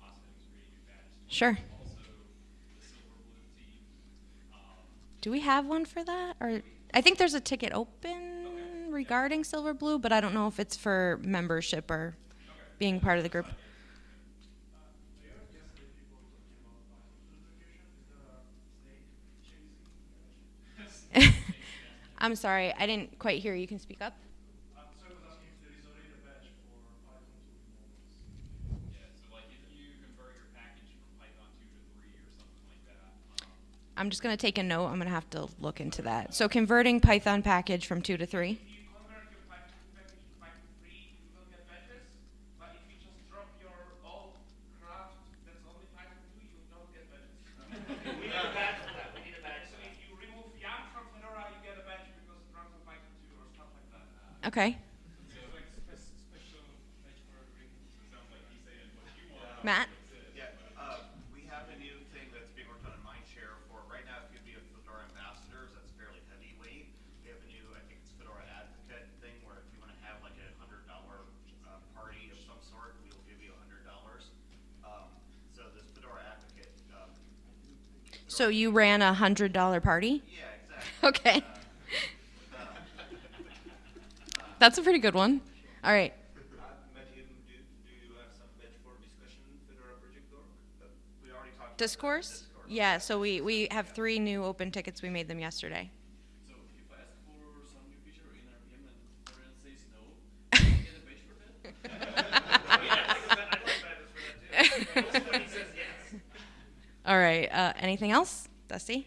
Speaker 11: possibly Group, new badges. for.
Speaker 13: Sure.
Speaker 11: Also, the Silver Blue team. Um,
Speaker 13: Do we have one for that? Or I think there's a ticket open regarding Silverblue, but I don't know if it's for membership or being part of the group. I'm sorry, I didn't quite hear. You can speak up.
Speaker 11: yeah, so like if you convert your package from Python 2 to 3 or something like that, um,
Speaker 13: I'm just going to take a note. I'm going to have to look into that. So converting Python package from 2 to 3.
Speaker 6: If you convert your Python package to Python 3, you will get badges. But if you just drop your old craft that's only Python 2, you don't get badges. we need a badge for that. We need a badge. So if you remove Yum from Fedora, you get a badge because it runs on Python 2 or stuff like that.
Speaker 13: Okay.
Speaker 11: so like spe- special badge for every. Sounds like he's saying what you want.
Speaker 13: Matt?
Speaker 8: Yeah, uh, we have a new thing that's being worked on in Mindshare for, right now, if you'd be a Fedora ambassadors, that's fairly heavyweight. We have a new, I think it's Fedora advocate thing, where if you wanna have like a hundred dollar, uh, party of some sort, we will give you a hundred dollars. Um, so this Fedora advocate, um.
Speaker 13: So you ran a $100 party?
Speaker 8: Yeah, exactly.
Speaker 13: Okay. That's a pretty good one. All right.
Speaker 2: Matthew, do, do you have some badge for discussion Fedora project org?
Speaker 8: We already talked about that.
Speaker 13: Discourse? Yeah, so we, we have three new open tickets. We made them yesterday.
Speaker 11: So if I ask for some new feature in RPM and everyone says no, do I get a badge for that?
Speaker 6: Yeah, because I- I'd like badges for that too. Most when he says yes.
Speaker 13: All right. Uh, anything else? Dusty?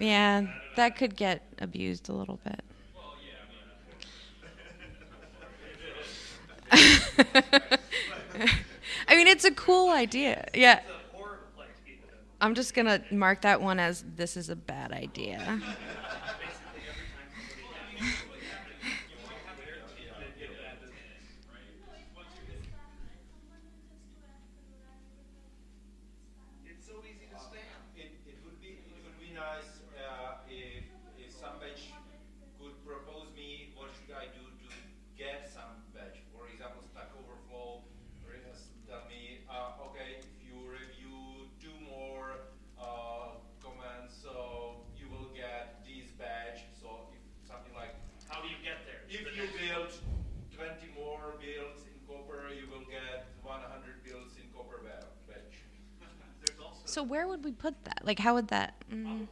Speaker 13: yeah, that could get abused a little bit. I mean, it's a cool idea. Yeah. I'm just gonna mark that one as this is a bad idea.
Speaker 2: It's so easy to stamp. It, it would be it would be nice uh, if if some badge could propose me what should I do to get some badge. For example, Stack Overflow re- s- tell me, uh, okay, if you review two more uh, comments, so you will get this badge. So if something like
Speaker 6: How do you get there?
Speaker 2: if
Speaker 6: The
Speaker 2: you
Speaker 6: next-
Speaker 2: build 20 more builds in Copr, you will get 100 builds in Copr ba- badge.
Speaker 6: There's also
Speaker 13: So where would we put that? Like, how would that? Mm,
Speaker 6: probably in Badges FPO, you'd probably just put it there and say like when you're looking at the profile, it'll say, well, you're in the running to get these badges. that? Like, mm.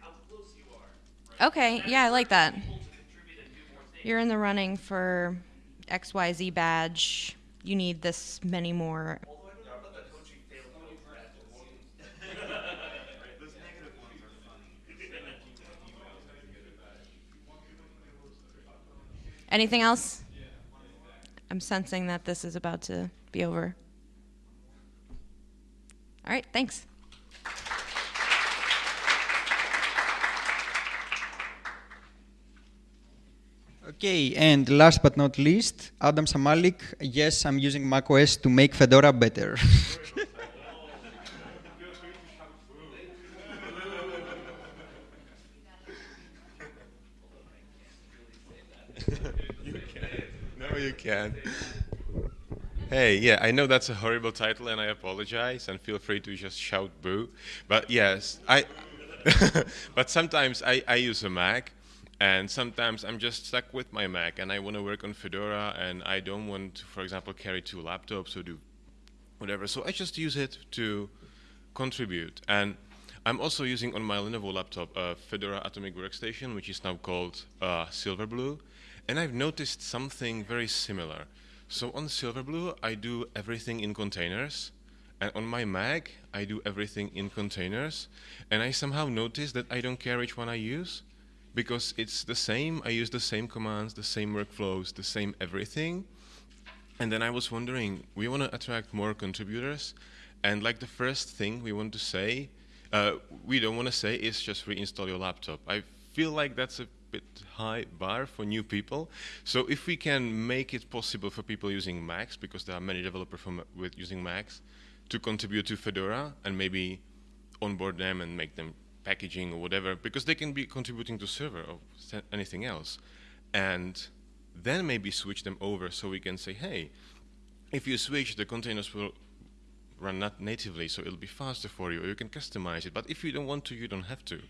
Speaker 6: how close you are.
Speaker 13: okay, yeah, I like that.
Speaker 6: People to contribute and do more things.
Speaker 13: You're in the running for XYZ badge. You need this many more.
Speaker 6: Although I don't know about the coaching failed coach badges.
Speaker 8: Those negative ones are funny.
Speaker 13: Anything else? I'm sensing that this is about to be over. All right, thanks.
Speaker 1: Okay, and last but not least, Adam Samalik. Yes, I'm using macOS to make Fedora better.
Speaker 14: You can. Hey, yeah, I know that's a horrible title, and I apologize. And feel free to just shout "boo." But yes, I. but sometimes I, I use a Mac, and sometimes I'm just stuck with my Mac, and I want to work on Fedora, and I don't want to, for example, carry two laptops or do whatever. So I just use it to contribute. And I'm also using on my Lenovo laptop a Fedora Atomic Workstation, which is now called uh, Silverblue. And I've noticed something very similar. So on Silverblue, I do everything in containers. And on my Mac, I do everything in containers. And I somehow noticed that I don't care which one I use because it's the same. I use the same commands, the same workflows, the same everything. And then I was wondering, we want to attract more contributors, and like the first thing we want to say, uh, we don't want to say is just reinstall your laptop. I feel like that's a bit high bar for new people. So if we can make it possible for people using Macs, because there are many developers from, with using Macs, to contribute to Fedora and maybe onboard them and make them packaging or whatever, because they can be contributing to server or anything else. And then maybe switch them over so we can say, hey, if you switch, the containers will run not natively, so it'll be faster for you, or you can customize it. But if you don't want to, you don't have to.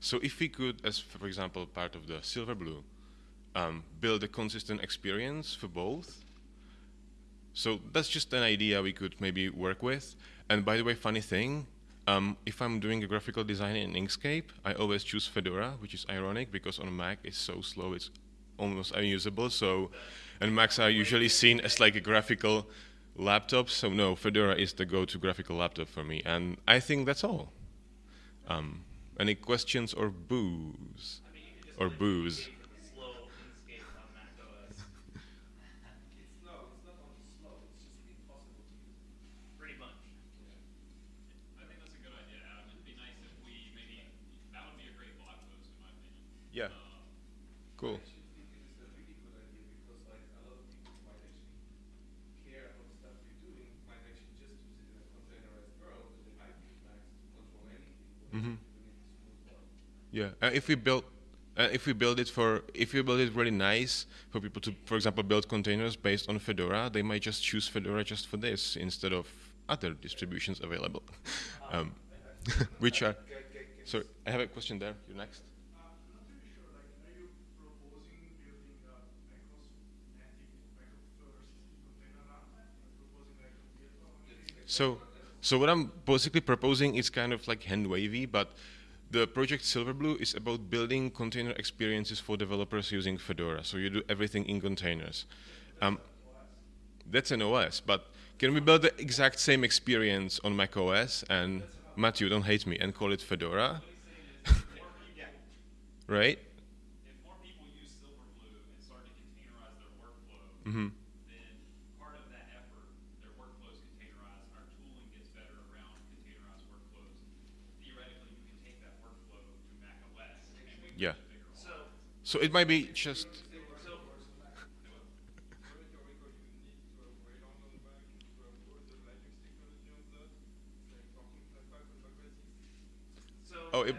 Speaker 14: So if we could, as for example, part of the Silverblue, um, build a consistent experience for both. So that's just an idea we could maybe work with. And by the way, funny thing, um, if I'm doing a graphical design in Inkscape, I always choose Fedora, which is ironic because on Mac it's so slow, it's almost unusable. So, and Macs are usually seen as like a graphical laptop. So no, Fedora is the go-to graphical laptop for me. And I think that's all. Um, any questions or boos? Or booze?
Speaker 6: Slow Inkscape on Mac OS.
Speaker 11: It's no, it's not only slow, it's just impossible to use.
Speaker 6: Pretty much.
Speaker 11: I think that's a good idea, Adam. It'd be nice if we maybe, that would be a great blog post, in my opinion.
Speaker 14: Yeah. Cool.
Speaker 11: I actually think it is a really good idea because like a lot of people might actually care about stuff you're doing, might actually just use it in a containerized world, but they might use Macs to control anything. but
Speaker 14: Mhm.
Speaker 11: doing it smooth well.
Speaker 14: Yeah, uh, if we build, uh, if we build it for, if we build it really nice for people to, for example, build containers based on Fedora, they might just choose Fedora just for this instead of other distributions available, um, which are. Sorry, I have a question there. You're next. So, so what I'm basically proposing is kind of like hand wavy, but the project Silverblue is about building container experiences for developers using Fedora. So you do everything in containers. Um, that's an OS. But can we build the exact same experience on Mac OS and Matthew, don't hate me, and call it Fedora? right?
Speaker 11: If more people use Silverblue and start to containerize their workflow,
Speaker 14: Mhm.
Speaker 11: then part of that effort, their workflows containerized, our tooling gets better around containerized workflows. Theoretically, you can take that workflow to Mac OS and we
Speaker 14: Yeah.
Speaker 11: So,
Speaker 14: it might be just. Oh, it,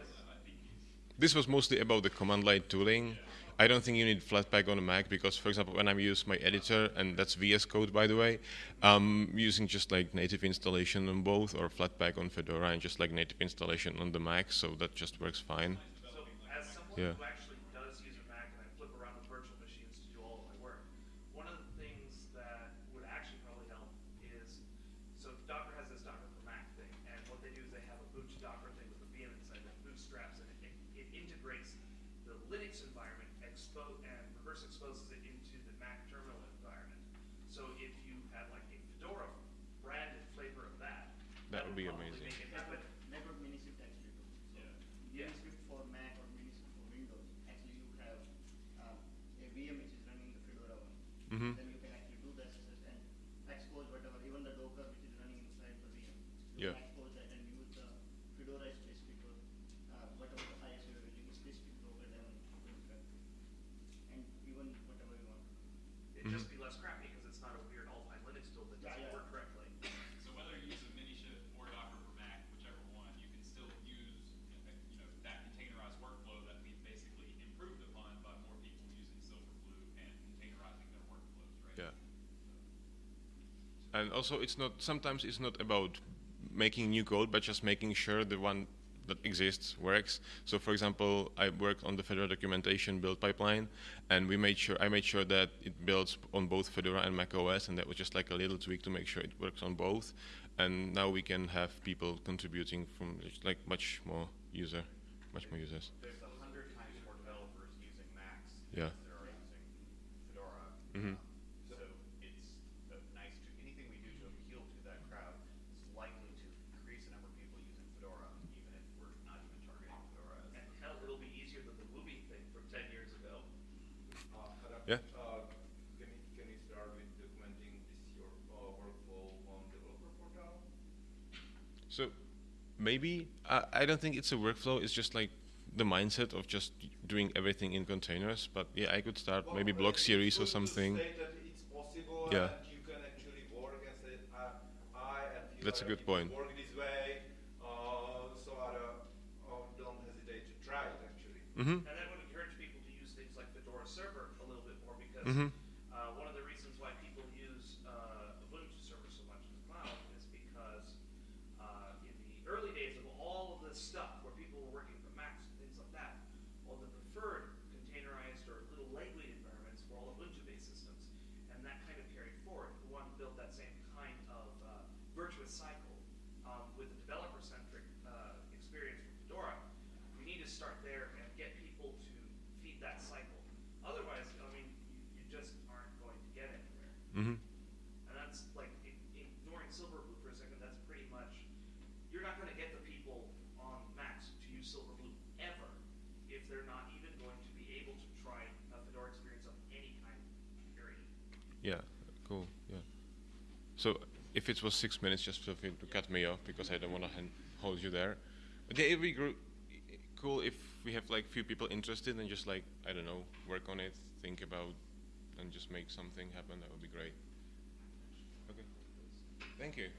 Speaker 14: this was mostly about the command line tooling. I don't think you need Flatpak on a Mac because, for example, when I use my editor, and that's VS Code, by the way, I'm using just like native installation on both, or Flatpak on Fedora, and just like native installation on the Mac, so that just works fine.
Speaker 6: So
Speaker 14: Yeah.
Speaker 6: who actually does use a Mac and I flip around with virtual machines to do all of my work, one of the things that would actually probably help is, so Docker has this Docker for Mac thing, and what they do is they have a boot Docker thing with a VM inside that bootstraps and it, it integrates the Linux environment expo and reverse exposes it into the Mac terminal environment. So if you had like a Fedora branded flavor of that,
Speaker 14: That would be
Speaker 6: probably
Speaker 14: amazing.
Speaker 6: make it happen.
Speaker 7: That's what Minishift actually do. So
Speaker 6: Yeah.
Speaker 7: Minishift for Mac or Minishift for Windows, actually you have um, a VM which is running the Fedora one.
Speaker 14: Mhm.
Speaker 7: Then you can actually do the SSH and expose whatever, even the Docker which is running inside the VM. You
Speaker 14: Yeah.
Speaker 7: can expose that and use the Fedora specific or uh, whatever the ISO you're using, specific Docker daemon to interact with. And even whatever you want.
Speaker 6: It'd just be less crappy because it's not a weird Alpine Linux tool that doesn't
Speaker 7: Yeah, yeah.
Speaker 6: work correctly.
Speaker 11: So whether you use a Minishift or Docker for Mac, whichever one, you can still use, uh, you know, that containerized workflow that we've basically improved upon by more people using Silverblue and containerizing their workflows, right?
Speaker 14: Yeah. And also, it's not. Sometimes it's not about making new code, but just making sure the one that exists works. So, for example, I worked on the Fedora documentation build pipeline, and we made sure I made sure that it builds on both Fedora and Mac OS, and that was just like a little tweak to make sure it works on both. And now we can have people contributing from like much more user, much more users.
Speaker 8: There's a hundred times more developers using Macs
Speaker 14: Yeah.
Speaker 8: than there are using Fedora.
Speaker 14: Mhm.
Speaker 8: Um, So it's a nice, to- anything we do to appeal to that crowd is likely to increase the number of people using Fedora, even if we're not even targeting Fedora. as
Speaker 6: And hell, it'll be easier than the Ruby thing from ten years ago.
Speaker 14: Yeah.
Speaker 15: Uh, can you, can you start with documenting this your uh, workflow on developer portal?
Speaker 14: So maybe I, I don't think it's a workflow. It's just like the mindset of just doing everything in containers. But yeah, I could start
Speaker 15: Well,
Speaker 14: maybe
Speaker 15: well,
Speaker 14: block series or something.
Speaker 15: state that it's possible
Speaker 14: Yeah.
Speaker 15: and you can actually work and say, uh, I and few
Speaker 14: That's a good point.
Speaker 15: Work this way, uh, so other, uh, don't hesitate to try it actually.
Speaker 14: Mhm.
Speaker 6: And that would encourage people to use things like Fedora Server a little bit more because
Speaker 14: Mhm.
Speaker 6: uh, if
Speaker 14: it was six minutes, just feel free to cut me off because I don't want to hold you there. But it would be cool if we have like few people interested and just like I don't know, work on it, think about, and just make something happen. That would be great. Okay, thank you.